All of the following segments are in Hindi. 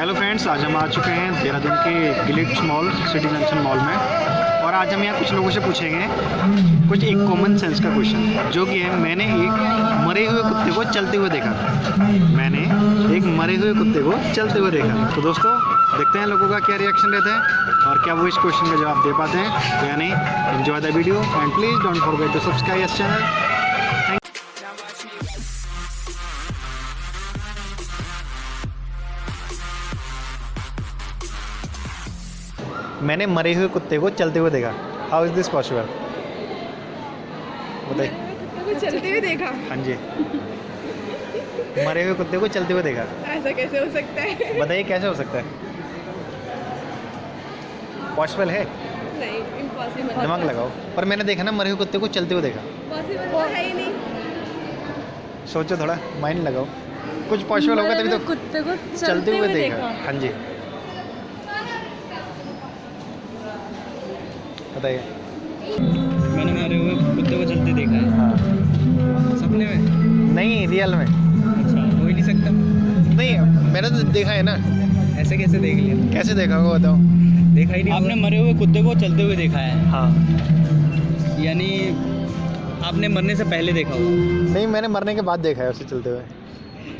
हेलो फ्रेंड्स आज हम आ चुके हैं देहरादून के गिलिट्स मॉल सिटी जंक्शन मॉल में। और आज हम यहाँ कुछ लोगों से पूछेंगे कुछ एक कॉमन सेंस का क्वेश्चन जो कि है, मैंने एक मरे हुए कुत्ते को चलते हुए देखा। मैंने एक मरे हुए कुत्ते को चलते हुए देखा। तो दोस्तों, देखते हैं लोगों का क्या रिएक्शन रहता है और क्या वो इस क्वेश्चन का जवाब दे पाते हैं। या नहीं enjoy the video and please don't forget to subscribe this channel मैंने मरे हुए कुत्ते को चलते हुए देखा। हाउ इज़ दिस पॉसिबल बताइए। चलते हुए देखा। हाँ जी। मरे हुए कुत्ते को चलते हुए देखा। ऐसा कैसे हो सकता है? बताइए कैसे हो सकता है? पॉसिबल है? नहीं इम्पॉसिबल दिमाग लगाओ। पर मैंने देखा ना मरे हुए कुत्ते को चलते हुए देखा। पॉसिबल तो है ही नहीं। सोचो थोड़ा माइंड लगाओ। कुछ पॉसिबल होगा तभी तो कुत्ते को चलते हुए देखा। हाँ जी। बताइए। मैंने मरे हुए कुत्ते को चलते देखा है। हाँ। सपने में? नहीं रियल में। अच्छा हो ही नहीं सकता। नहीं मैंने तो देखा है ना। ऐसे कैसे देख लिया? कैसे देखा होगा बताओ। देखा ही नहीं आपने मरे हुए कुत्ते को चलते हुए देखा है? हाँ। यानी आपने मरने से पहले देखा होगा? नहीं मैंने मरने के बाद देखा है उसे चलते हुए।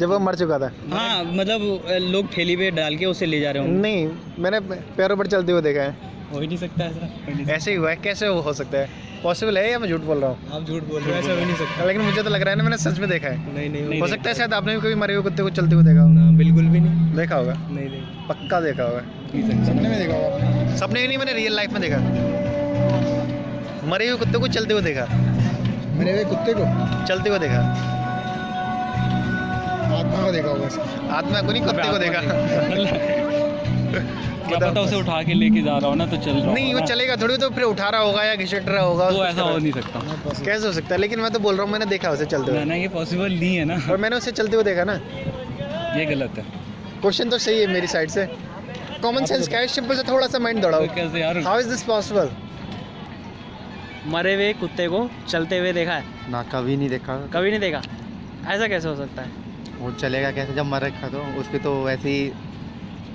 जब वो मर चुका था। हाँ मतलब लोग ठेली पे डाल के उसे ले जा रहे होंगे। नहीं मैंने पैरों पर चलते हुए देखा है। हो ही नहीं सकता ऐसा। ऐसे ही हुआ है कैसे हो सकता है? पॉसिबल है या मैं झूठ बोल रहा हूँ? आप झूठ बोल रहे हो ऐसा हो ही नहीं सकता। लेकिन मुझे तो लग रहा है ना मैंने सच में देखा है। नहीं नहीं हो सकता है शायद आपने भी कभी मरे हुए कुत्ते को चलते हुए देखा होगा बिल्कुल भी नहीं। देखा होगा। नहीं नहीं। पक्का देखा होगा। सपने में देखा होगा। सपने में नहीं मैंने रियल लाइफ में देखा। मरे हुए कुत्ते को चलते हुए देखा। मरे हुए कुत्ते को? चलते हुए देखा। आत्मा को देखा होगा। आत्मा को नहीं कुत्ते को देखा। क्या पता उसे उठा के लेके जा रहा हो ना तो चल रहा नहीं वो चलेगा थोड़ी तो फिर उठा रहा होगा या घिसट रहा होगा वो ऐसा हो नहीं। सकता। कैसे हो सकता है? लेकिन मैं तो बोल रहा हूँ मैंने देखा उसे चलते हुए। ना ये पॉसिबल नहीं है ना। और मैंने उसे चलते हुए देखा ना। ये गलत है। क्वेश्चन तो सही है मेरी साइड से। कॉमन सेंस क्या है? सिंपल से थोड़ा सा माइंड दौड़ाओ। तो कैसे यार? हाउ इज़ दिस पॉसिबल मरे हुए कुत्ते को चलते हुए देखा है। ना कभी नहीं देखा। कभी नहीं देखा। ऐसा कैसे हो सकता है? वो चलेगा कैसे? जब मर रखा तो उसके तो वैसे ही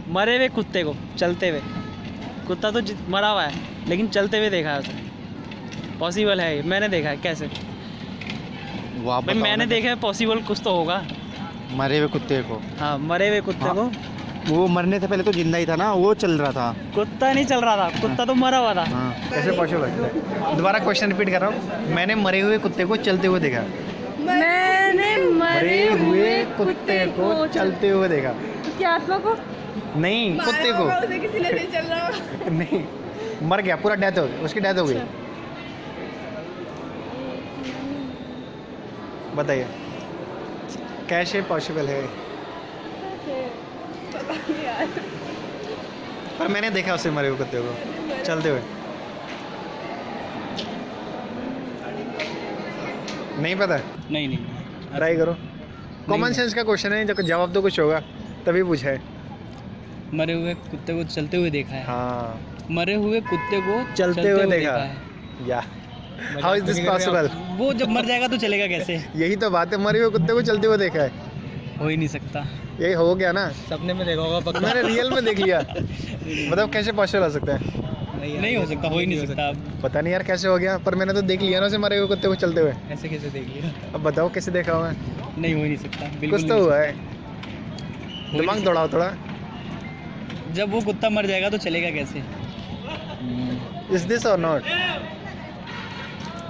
मरे हुए कुत्ते को चलते हुए। कुत्ता तो मरा हुआ है लेकिन चलते हुए देखा है उसे। पॉसिबल है ये मैंने देखा है कैसे? भाई मैंने देखा है पॉसिबल कुछ तो होगा। मरे हुए कुत्ते को। हाँ मरे हुए कुत्ते हाँ। को। वो मरने से पहले तो ज़िंदा ही था ना वो चल रहा था। कुत्ता नहीं चल रहा था कुत्ता तो मरा हुआ था। हाँ कैसे पॉसिबल है? दोबारा क्वेश्चन रिपीट कर रहा हूँ। मैंने मरे हुए कुत्ते को चलते हुए देखा। मैंने मरे हुए कुत्ते को चलते हुए देखा। उसकी आत्मा को? नहीं कुत्ते को किसी ने ले चल रहा। नहीं मर गया पूरा डेथ हो गई उसकी डेथ हो गई। बताइए कैसे पॉसिबल है? पता नहीं यार। पर मैंने देखा उसे मरे हुए कुत्ते को। चलते हुए। नहीं पता? नहीं नहीं। ट्राई करो। कॉमन सेंस का क्वेश्चन है जब जवाब तो कुछ होगा तभी पूछा है। मरे हुए कुत्ते को चलते हुए देखा है। हाँ। मरे हुए कुत्ते को चलते चलते हुए देखा। है। या। हाउ इज़ दिस पॉसिबल वो जब मर जाएगा तो चलेगा कैसे? यही तो बात है मरे हुए कुत्ते को चलते हुए देखा है। हो ही नहीं सकता। यही हो गया ना। सपने में देखा होगा पक्का। मैंने रियल में देख लिया। मतलब कैसे पॉसिबल हो सकता है? नहीं नहीं हो सकता हो ही नहीं नहीं सकता अब। पता नहीं यार कैसे हो गया पर मैंने तो देख लिया ना उसे मरे हुए कुत्ते को चलते हुए। ऐसे कैसे देख लिया? अब बताओ कैसे देखा हुआ है? नहीं हो ही नहीं सकता कुछ तो हुआ है। दिमाग नहीं दौड़ाओ थोड़ा। सकता। जब वो कुत्ता मर जाएगा तो चलेगा कैसे? इज़ दिस और नॉट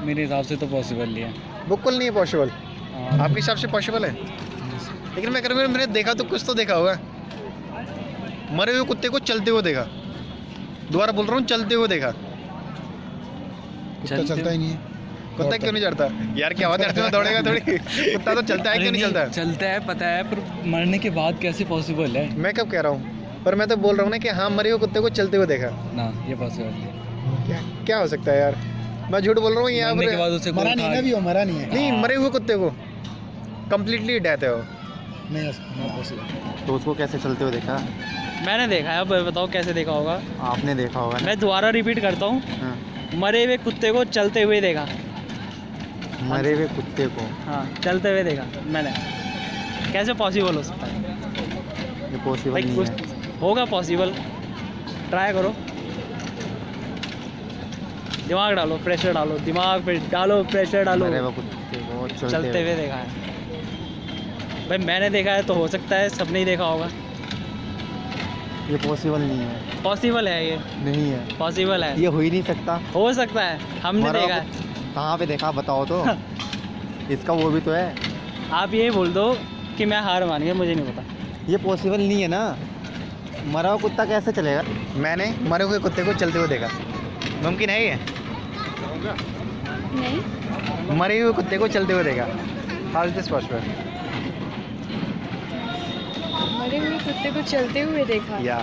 मेरे हिसाब से तो पॉसिबल नहीं है। बिल्कुल नहीं है पॉसिबल हाँ, आपके हिसाब से पॉसिबल है? लेकिन मैं करूँगा मैंने देखा तो कुछ तो देखा होगा मरे हुए कुत्ते को चलते हुए देखा। दोबारा बोल रहा हूँ चलते हुए देखा। कुत्ता चलता ही नहीं है। कुत्ता क्यों नहीं चढ़ता? यार क्या बात है? दौड़ेगा थोड़ी। कुत्ता तो चलता है क्यों नहीं नहीं, चलता? चलता है पता है पर मरने के बाद कैसे पॉसिबल है? मैं कब कह रहा हूँ? पर मैं तो बोल रहा हूँ ना कि हाँ मरे हुए कुत्ते को चलते हुए देखा। ना ये पॉसिबल क्या क्या हो सकता है यार? मैं झूठ बोल रहा हूँ यहाँ पर मरा नहीं उठा ना भी वो मरा नहीं है। नहीं मरे हुए कुत्ते को। कम्प्लीटली डेथ है वो। नहीं तो उसको कैसे चलते हुए देखा? मैंने देखा है अब बताओ कैसे देखा होगा? आपने देखा होगा मैं दोबारा रिपीट करता हूँ। हाँ, मरे हुए कुत्ते को चलते हुए देखा। मरे हुए कुत्ते को? हाँ चलते हुए देखा मैंने। कैसे पॉसिबल हो सकता है? ये पॉसिबल नहीं है। होगा पॉसिबल ट्राई करो. दिमाग डालो प्रेशर डालो दिमाग पे डालो प्रेशर डालो. चलते हुए देखा। है। भाई मैंने देखा है तो हो सकता है सबने ही देखा होगा। ये पॉसिबल नहीं है। पॉसिबल है ये। नहीं है। पॉसिबल है। ये हो ही नहीं सकता। हो सकता है। हमने देखा है। कहाँ पे देखा बताओ तो। इसका वो भी तो है। आप ये बोल दो कि मैं हार मान गया मुझे नहीं पता। ये पॉसिबल नहीं है ना। मरा हुआ कुत्ता कैसे चलेगा? मैंने मरे हुए कुत्ते को चलते हुए देखा। मुमकिन है ये? नहीं। मरे हुए कुत्ते को चलते हुए देखा। हाउ इज़ दिस पॉसिबल मरे हुए कुत्ते को चलते हुए देखा। या।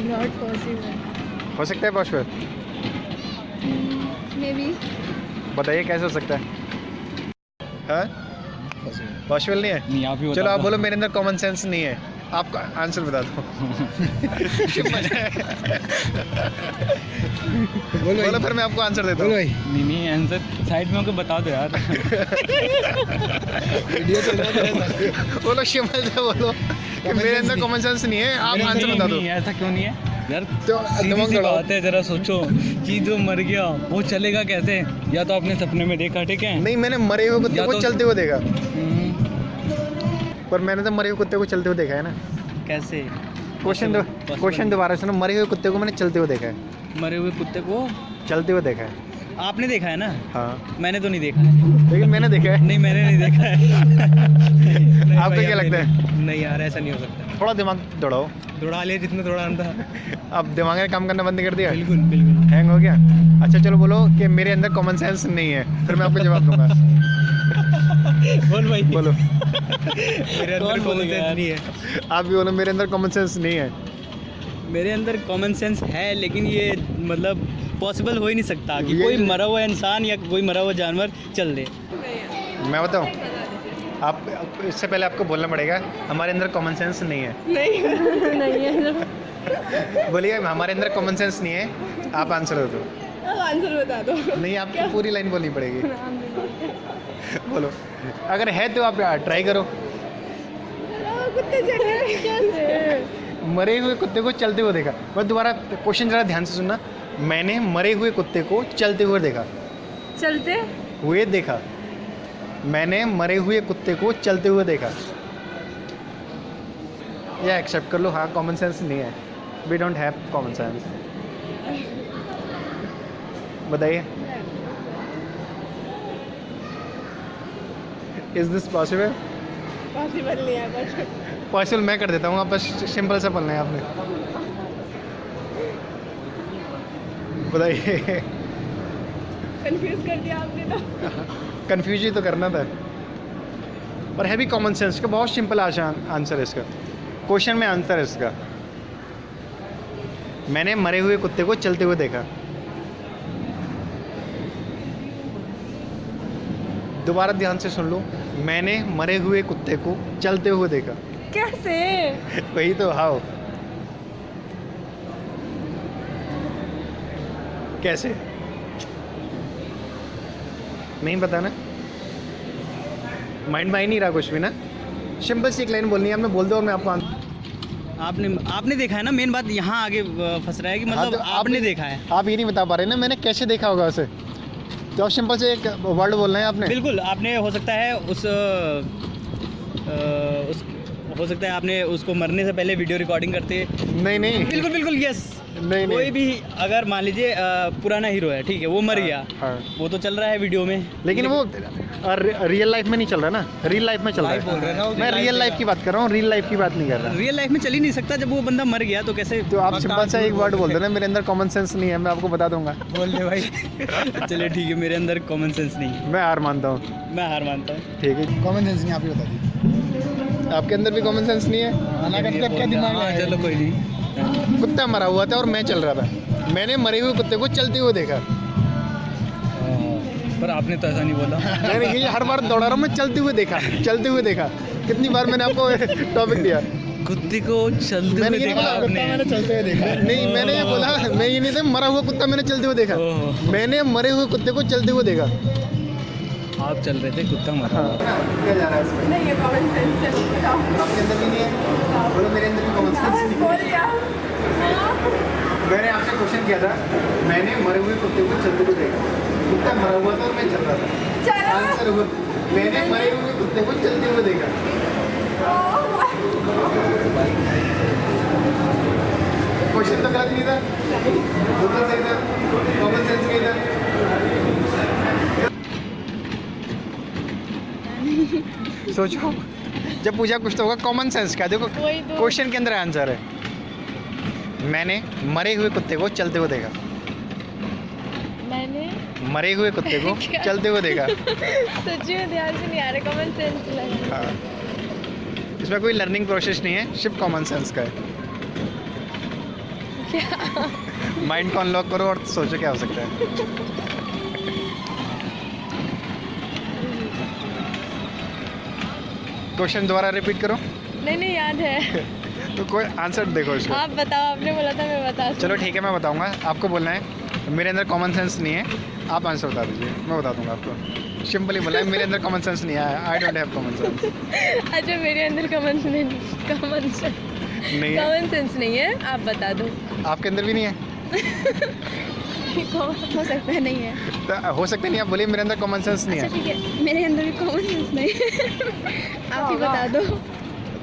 नॉट पॉसिबल हो सकता है पॉसिबल मे बी बताइए कैसे हो सकता है? हाँ पॉसिबल नहीं है। नहीं आप ही चलो आप बोलो मेरे अंदर कॉमन सेंस नहीं है। आपका आंसर बता दो। बोलो बोलो फिर मैं आपको आंसर देता हूँ। भाई। नहीं नहीं आंसर साइड में होकर बता दो यार। वीडियो चल रहा है बोलो शिमल से बोलो। कि मेरे अंदर कॉमन सेंस नहीं है आप आंसर बता दो। ऐसा क्यों नहीं है? यार तो दिमाग बात है जरा सोचो कि जो मर गया वो चलेगा कैसे? या तो आपने सपने में देखा ठीक है? नहीं मैंने मरे हुए को तो- चलते हुए देखा। हम्म, पर मैंने तो मरे हुए कुत्ते को चलते हुए देखा है ना। कैसे? क्वेश्चन क्वेश्चन दोबारा सुनो। मरे हुए कुत्ते को मैंने चलते हुए देखा है। मरे हुए कुत्ते को? चलते हुए देखा है। आपने देखा है ना? हाँ। मैंने तो नहीं देखा। है लेकिन मैंने देखा है। नहीं मैंने नहीं देखा है। आपको क्या लगता है? नहीं- नहीं यार ऐसा नहीं हो सकता। थोड़ा दिमाग दौड़ाओ। दौड़ा लिया जितना दौड़ाना था अब दिमाग ने काम करना बंद कर दिया। बिल्कुल बिल्कुल। हैंग हो गया। अच्छा चलो बोलो कि मेरे अंदर कॉमन सेंस नहीं है। फिर मैं आपको जवाब दूँगा। बोल भाई? बोलो। मेरे अंदर कॉमन सेंस नहीं है। आप भी बोलो मेरे अंदर कॉमन सेंस नहीं है। मेरे अंदर कॉमन सेंस है लेकिन ये मतलब पॉसिबल हो ही नहीं सकता कि कोई मरा हुआ इंसान या कोई मरा हुआ जानवर चल दे। मैं बताऊँ आप आप- इससे पहले आपको बोलना पड़ेगा हमारे अंदर कॉमन सेंस नहीं है। नहीं नहीं है। बोलिए हमारे अंदर कॉमन सेंस नहीं है आप आंसर दे। दो आंसर बता दो। नहीं आपको पूरी लाइन बोलनी पड़ेगी। बोलो। अगर है तो आप ट्राई करो। कुत्ते मरे हुए कुत्ते को चलते हुए देखा। मैं दोबारा क्वेश्चन जरा ध्यान से सुनना। मैंने मरे हुए कुत्ते को चलते हुए देखा। चलते? हुए देखा। मैंने मरे हुए कुत्ते को चलते हुए देखा। या एक्सेप्ट कर लो। हाँ कॉमन सेंस नहीं है। We don't have common sense बताइए। इज़ दिस पॉसिबल पॉसिबल नहीं है पॉसिबल मैं कर देता हूँ आप बस सिंपल सा बोलना है आपने। बताइए। कंफ्यूज कर दिया आपने तो। कंफ्यूज ही तो करना था। और है भी कॉमन सेंस का बहुत सिंपल आसान आंसर है इसका। क्वेश्चन में आंसर है इसका। मैंने मरे हुए कुत्ते को चलते हुए देखा। दोबारा ध्यान से सुन लो। मैंने मरे हुए कुत्ते को चलते हुए देखा। कैसे? वही तो हाउ कैसे? नहीं पता ना। माइंड में नहीं रहा कुछ भी ना। सिंपल सी एक लाइन बोलनी है आपने बोल दो और मैं आपको आंसर आपने आपने देखा है ना मेन बात यहाँ आगे फंस रहा है कि हाँ, मतलब तो आप- आपने देखा है। आप ये नहीं बता पा रहे ना मैंने कैसे देखा होगा उसे? तो आप सिंपल से एक वर्ड बोल रहे हैं आपने? बिल्कुल आपने हो सकता है उस अ, उस हो सकता है आपने उसको मरने से पहले वीडियो रिकॉर्डिंग करते। नहीं नहीं। बिल्कुल बिल्कुल यस नहीं कोई नहीं भी अगर मान लीजिए पुराना हीरो है ठीक है वो मर गया हाँ। वो तो चल रहा है वीडियो में। लेकिन वो रियल लाइफ में नहीं चल रहा ना? रियल लाइफ में चल रहे हैं। है मैं रियल लाइफ की बात कर रहा हूँ रियल लाइफ की बात नहीं कर रहा। रियल लाइफ में चल ही नहीं सकता जब वो बंदा मर गया तो कैसे तो आप सिंपल सा एक वर्ड बोल देना मेरे अंदर कॉमन सेंस नहीं है मैं आपको बता दूँगा। बोल दे भाई। चलिए ठीक है मेरे अंदर कॉमन सेंस नहीं है। मैं हार मानता हूँ। मैं हार मानता हूँ। ठीक है। कॉमन सेंस नहीं आप ही बता दीजिए। आपके अंदर भी कॉमन सेंस नहीं है? मतलब क्या दिमाग हाँ, है चलो कोई नहीं। कुत्ता मरा हुआ था और मैं चल रहा था। मैंने मरे हुए कुत्ते को चलते हुए देखा। पर आपने तो ऐसा नहीं बोला। मैंने ये हर बार दौड़ा रहा हूँ मैं चलते हुए देखा चलते हुए देखा। कितनी बार मैंने आपको टॉपिक दिया। कुत्ते को चलते मैंने हुए देखा कुत्ता मैंने चलते हुए देखा। नहीं मैंने ये बोला मैं ये नहीं था मरा हुआ कुत्ता मैंने चलते हुए देखा। मैंने मरे हुए कुत्ते को चलते हुए देखा। आप चल रहे थे कुत्ता मरा हुआ। क्या जा रहा है। इसमें नहीं ये कॉमन सेंस है। आपके अंदर भी नहीं है? बोलो मेरे अंदर भी कॉमन सेंस नहीं बोल दिया है मैंने आपसे क्वेश्चन किया था। मैंने मरे हुए कुत्ते को चलते हुए देखा। कुत्ता मरा हुआ था और मैं चल रहा था। आंसर हुआ मैंने मरे हुए कुत्ते को चलते हुए देखा। क्वेश्चन तो गलत नहीं था। बिल्कुल सही था कॉमन सेंस नहीं था सोचो। जब पूछा कुछ तो होगा कॉमन सेंस का। देखो तो। क्वेश्चन के अंदर आंसर है। मैंने मरे हुए कुत्ते को चलते हुए देखा। मैंने? मरे हुए कुत्ते को चलते हुए देखा। सच्ची में ध्यान से नहीं आ रहा कॉमन सेंस लगा हाँ। इसमें कोई लर्निंग प्रोसेस नहीं है सिर्फ़ कॉमन सेंस का है। माइंड को अनलॉक करो और सोचो क्या हो सकता है। क्वेश्चन दोबारा रिपीट करो। नहीं नहीं याद है। तो कोई आंसर देखो इसको। आप बताओ आपने बोला था मैं बता चलो ठीक है मैं बताऊँगा। आपको बोलना है मेरे अंदर कॉमन सेंस नहीं है। आप आंसर बता दीजिए मैं बता दूँगा आपको। सिंपली बोला है मेरे अंदर कॉमन सेंस नहीं है I don't have common sense अच्छा मेरे अंदर कॉमन सेंस कॉमन सेंस नहीं कॉमन सेंस नहीं है आप बता दो। आपके अंदर भी नहीं है? हो सकता है नहीं है। तो हो सकता नहीं आप बोलिए मेरे अंदर कॉमन सेंस नहीं अच्छा है ठीक है। मेरे अंदर भी कॉमन सेंस नहीं है। आप ही बता दो।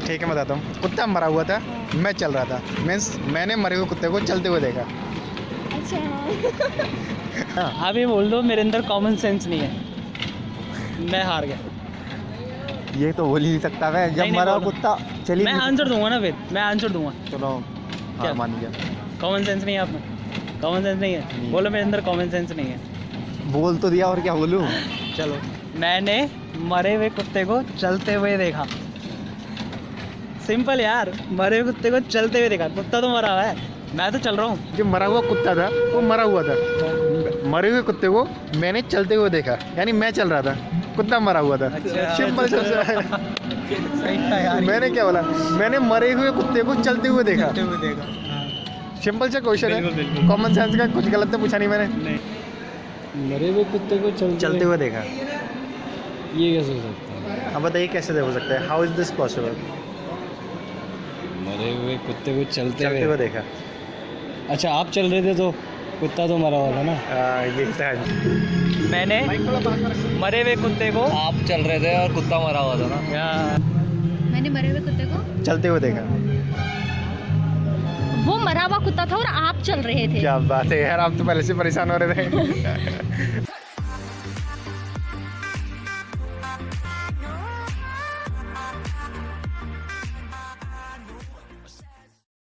ठीक है बताता हूँ। कुत्ता मरा हुआ था मैं चल रहा था। मीन्स मैंने मरे हुए कुत्ते को चलते हुए देखा। अच्छा। आप ये बोल दो मेरे अंदर कॉमन सेंस नहीं है। मैं हार गया। ये तो बोल ही नहीं सकता मैं। नहीं, नहीं, बोलो। चलिए मैं आंसर दूँगा ना फिर। मैं आंसर दूँगा। चलो क्या? मान गया कॉमन सेंस नहीं है आप कॉमन सेंस नहीं है। बोलो मेरे अंदर कॉमन सेंस नहीं है। बोल तो दिया और क्या बोलूँ? चलो। मैंने मरे हुए कुत्ते को चलते हुए देखा। सिंपल यार मरे हुए कुत्ते को चलते हुए देखा। कुत्ता तो मरा हुआ है। मैं तो चल रहा हूँ। जो मरा हुआ कुत्ता था वो मरा हुआ था। मरे हुए कुत्ते को मैंने चलते हुए देखा। यानी मैं चल रहा था। कुत्ता मरा हुआ था। अच्छा। सिंपल सही था यार। मैंने क्या बोला? मैंने मरे हुए कुत्ते को चलते हुए देखा। चलते हुए देखा। सिंपल सा क्वेश्चन है। कॉमन सेंस का कुछ गलत तो पूछा नहीं मैंने। मरे हुए कुत्ते को चलते, चलते हुए देखा। ये कैसे हो सकता है? अब बताइए कैसे हो सकता है? हाउ इज़ दिस पॉसिबल मरे हुए कुत्ते को चलते चलते हुए। देखा। अच्छा आप चल रहे थे तो कुत्ता तो मरा हुआ था ना? आ, ये मैंने मरे हुए कुत्ते को आप चल रहे थे और कुत्ता मरा हुआ था ना? मैंने मरे हुए कुत्ते को चलते हुए देखा। वो मरा हुआ कुत्ता था और आप चल रहे थे। क्या बात है यार आप तो पहले से परेशान हो रहे थे।